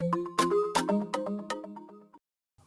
you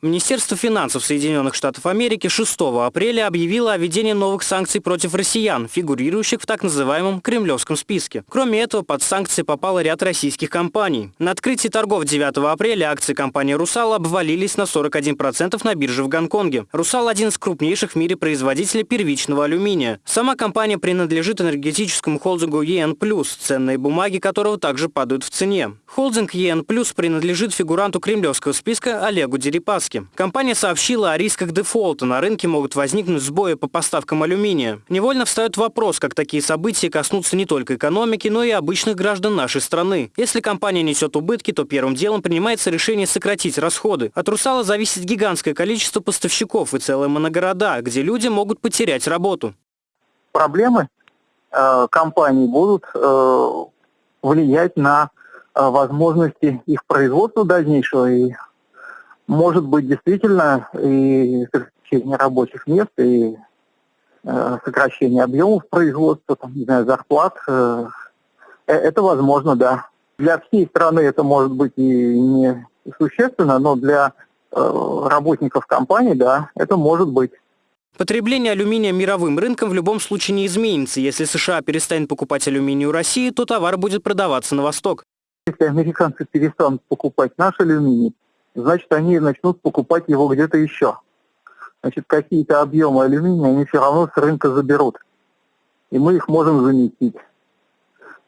Министерство финансов Соединенных Штатов Америки 6 апреля объявило о введении новых санкций против россиян, фигурирующих в так называемом кремлевском списке. Кроме этого, под санкции попал ряд российских компаний. На открытии торгов 9 апреля акции компании «Русал» обвалились на 41% на бирже в Гонконге. «Русал» – один из крупнейших в мире производителей первичного алюминия. Сама компания принадлежит энергетическому холдингу ЕН+, ценные бумаги которого также падают в цене. Холдинг ЕН+, принадлежит фигуранту кремлевского списка Олегу Дерипаске риски. Компания сообщила о рисках дефолта. На рынке могут возникнуть сбои по поставкам алюминия. Невольно встает вопрос, как такие события коснутся не только экономики, но и обычных граждан нашей страны. Если компания несет убытки, то первым делом принимается решение сократить расходы. От «Русала» зависит гигантское количество поставщиков и целые моногорода, где люди могут потерять работу. Проблемы э, компаний будут э, влиять на э, возможности их производства дальнейшего и может быть действительно и сокращение рабочих мест, и э, сокращение объемов производства, там, не знаю, зарплат. Э, э, это возможно, да. Для всей страны это может быть и не существенно, но для э, работников компании, да, это может быть. Потребление алюминия мировым рынком в любом случае не изменится. Если США перестанет покупать алюминий у России, то товар будет продаваться на восток. Если американцы перестанут покупать наш алюминий, значит, они начнут покупать его где-то еще. Значит, какие-то объемы алюминия они все равно с рынка заберут. И мы их можем заместить.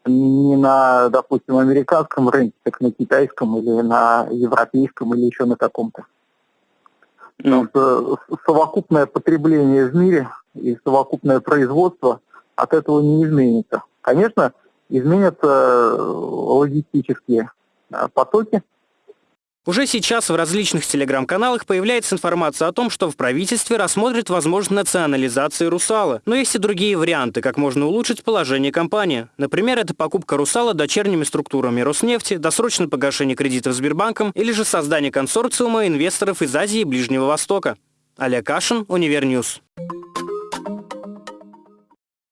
Не на, допустим, американском рынке, как на китайском или на европейском или еще на каком-то. Потому что совокупное потребление в мире и совокупное производство от этого не изменится. Конечно, изменятся логистические э, потоки, уже сейчас в различных телеграм-каналах появляется информация о том, что в правительстве рассмотрят возможность национализации «Русала». Но есть и другие варианты, как можно улучшить положение компании. Например, это покупка «Русала» дочерними структурами Роснефти, досрочное погашение кредитов Сбербанком или же создание консорциума инвесторов из Азии и Ближнего Востока. Олег Кашин, Универньюз.